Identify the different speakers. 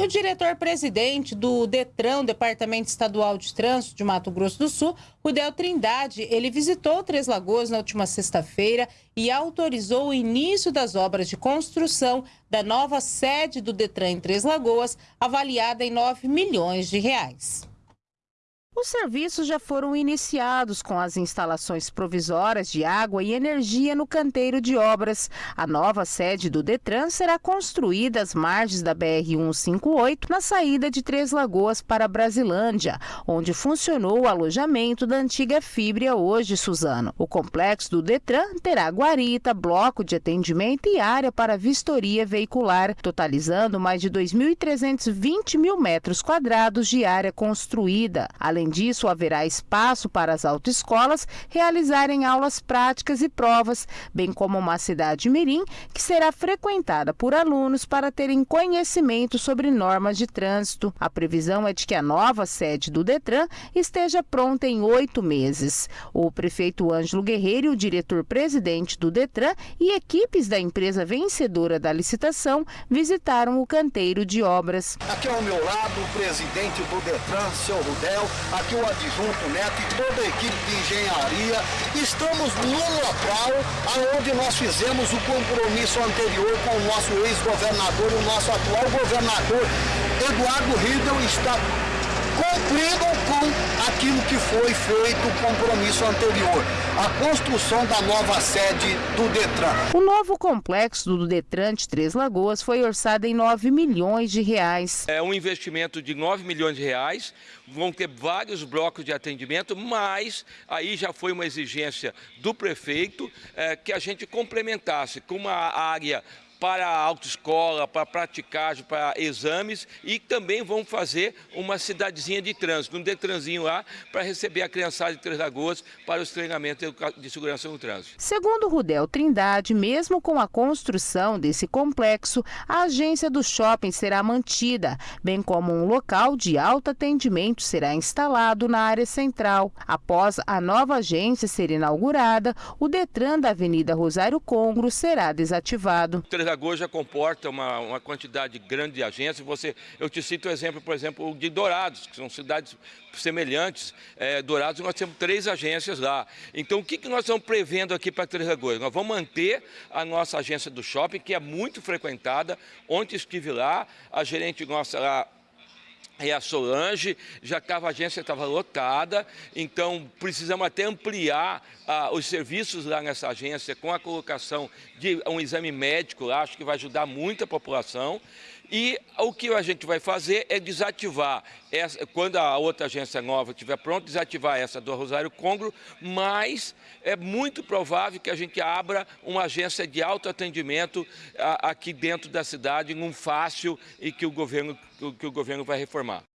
Speaker 1: E o diretor-presidente do DETRAN, Departamento Estadual de Trânsito de Mato Grosso do Sul, Rudel Trindade, ele visitou Três Lagoas na última sexta-feira e autorizou o início das obras de construção da nova sede do DETRAN em Três Lagoas, avaliada em 9 milhões de reais. Os serviços já foram iniciados com as instalações provisórias de água e energia no canteiro de obras. A nova sede do Detran será construída às margens da BR-158, na saída de Três Lagoas para Brasilândia, onde funcionou o alojamento da antiga Fibria, hoje Suzano. O complexo do Detran terá guarita, bloco de atendimento e área para vistoria veicular, totalizando mais de 2.320 mil metros quadrados de área construída. Além disso, haverá espaço para as autoescolas realizarem aulas práticas e provas, bem como uma cidade mirim que será frequentada por alunos para terem conhecimento sobre normas de trânsito. A previsão é de que a nova sede do Detran esteja pronta em oito meses. O prefeito Ângelo Guerreiro e o diretor-presidente do Detran e equipes da empresa vencedora da licitação visitaram o canteiro de obras.
Speaker 2: Aqui ao meu lado, o presidente do Detran, seu Rudel, aqui o adjunto Neto e toda a equipe de engenharia. Estamos no local onde nós fizemos o compromisso anterior com o nosso ex-governador, o nosso atual governador, Eduardo Riedel, está cumprindo com aquilo que foi feito o compromisso anterior, a construção da nova sede do Detran.
Speaker 1: O novo complexo do Detran de Três Lagoas foi orçado em 9 milhões de reais.
Speaker 3: É um investimento de 9 milhões de reais, vão ter vários blocos de atendimento, mas aí já foi uma exigência do prefeito é, que a gente complementasse com uma área para a autoescola, para praticagem, para exames e também vão fazer uma cidadezinha de trânsito, um detranzinho lá para receber a criançada de Três Lagoas para os treinamentos de segurança no trânsito.
Speaker 1: Segundo Rudel Trindade, mesmo com a construção desse complexo, a agência do shopping será mantida, bem como um local de alto atendimento será instalado na área central. Após a nova agência ser inaugurada, o Detran da Avenida Rosário Congro será desativado.
Speaker 3: Lagoas já comporta uma, uma quantidade grande de agências. Você, eu te cito o exemplo, por exemplo, de Dourados, que são cidades semelhantes. É, Dourados, nós temos três agências lá. Então, o que, que nós estamos prevendo aqui para Três Lagoas? Nós vamos manter a nossa agência do shopping, que é muito frequentada. Ontem estive lá, a gerente nossa lá e a Solange, já estava, a agência estava lotada, então precisamos até ampliar ah, os serviços lá nessa agência com a colocação de um exame médico lá, acho que vai ajudar muito a população. E o que a gente vai fazer é desativar, essa, quando a outra agência nova estiver pronta, desativar essa do Rosário Congro, mas é muito provável que a gente abra uma agência de autoatendimento aqui dentro da cidade, num fácil e que o governo, que o governo vai reformar.